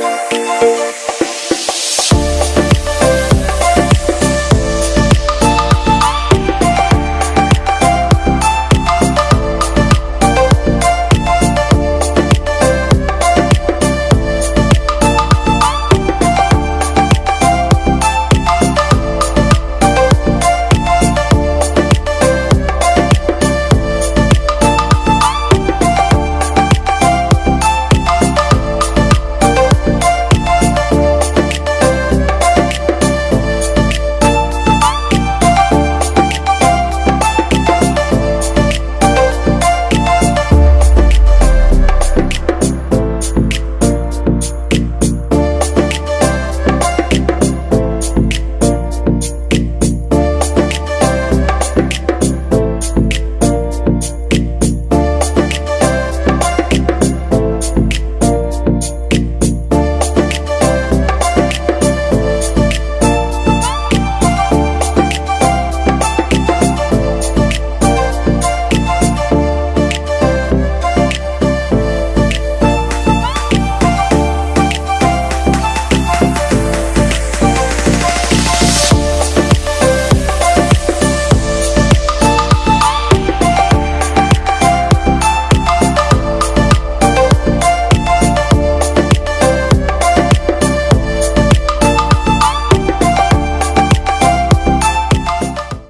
Bye.